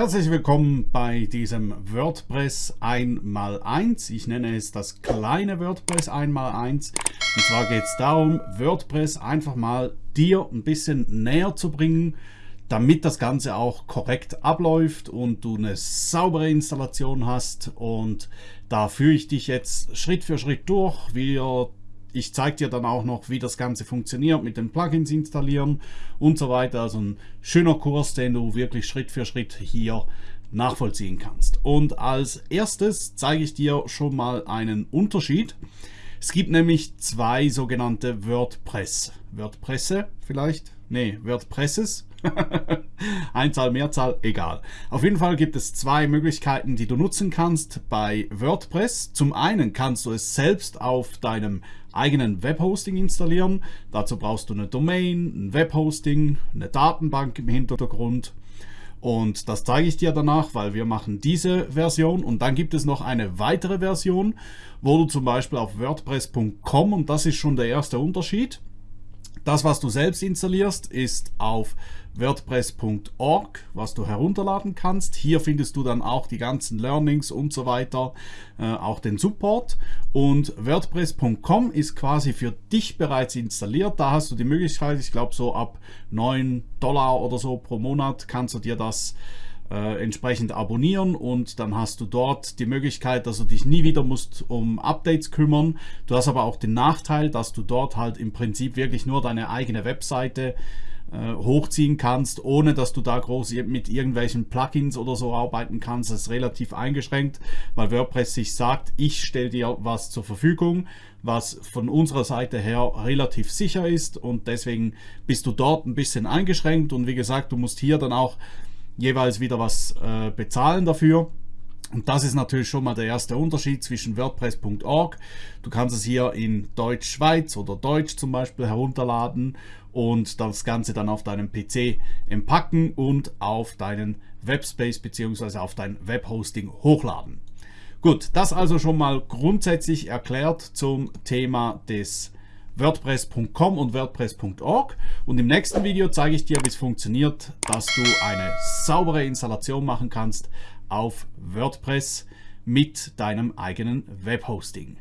Herzlich willkommen bei diesem WordPress 1x1. Ich nenne es das kleine WordPress 1x1. Und zwar geht es darum, WordPress einfach mal dir ein bisschen näher zu bringen, damit das Ganze auch korrekt abläuft und du eine saubere Installation hast. Und da führe ich dich jetzt Schritt für Schritt durch. Wir ich zeige dir dann auch noch, wie das Ganze funktioniert mit den Plugins installieren und so weiter. Also ein schöner Kurs, den du wirklich Schritt für Schritt hier nachvollziehen kannst. Und als erstes zeige ich dir schon mal einen Unterschied. Es gibt nämlich zwei sogenannte WordPress. WordPresse vielleicht? Nee, WordPresses. Einzahl, Mehrzahl, egal. Auf jeden Fall gibt es zwei Möglichkeiten, die du nutzen kannst bei WordPress. Zum einen kannst du es selbst auf deinem eigenen Webhosting installieren. Dazu brauchst du eine Domain, ein Webhosting, eine Datenbank im Hintergrund. Und das zeige ich dir danach, weil wir machen diese Version und dann gibt es noch eine weitere Version, wo du zum Beispiel auf WordPress.com und das ist schon der erste Unterschied. Das, was du selbst installierst, ist auf WordPress.org, was du herunterladen kannst. Hier findest du dann auch die ganzen Learnings und so weiter, äh, auch den Support. Und WordPress.com ist quasi für dich bereits installiert. Da hast du die Möglichkeit, ich glaube so ab 9 Dollar oder so pro Monat kannst du dir das äh, entsprechend abonnieren und dann hast du dort die Möglichkeit, dass du dich nie wieder musst um Updates kümmern. Du hast aber auch den Nachteil, dass du dort halt im Prinzip wirklich nur deine eigene Webseite äh, hochziehen kannst, ohne dass du da groß mit irgendwelchen Plugins oder so arbeiten kannst. Das ist relativ eingeschränkt, weil WordPress sich sagt, ich stelle dir was zur Verfügung, was von unserer Seite her relativ sicher ist und deswegen bist du dort ein bisschen eingeschränkt und wie gesagt, du musst hier dann auch jeweils wieder was äh, bezahlen dafür. Und das ist natürlich schon mal der erste Unterschied zwischen WordPress.org. Du kannst es hier in Deutsch Schweiz oder Deutsch zum Beispiel herunterladen und das Ganze dann auf deinem PC empacken und auf deinen Webspace bzw. auf dein Webhosting hochladen. Gut, das also schon mal grundsätzlich erklärt zum Thema des WordPress.com und WordPress.org und im nächsten Video zeige ich dir, wie es funktioniert, dass du eine saubere Installation machen kannst auf WordPress mit deinem eigenen Webhosting.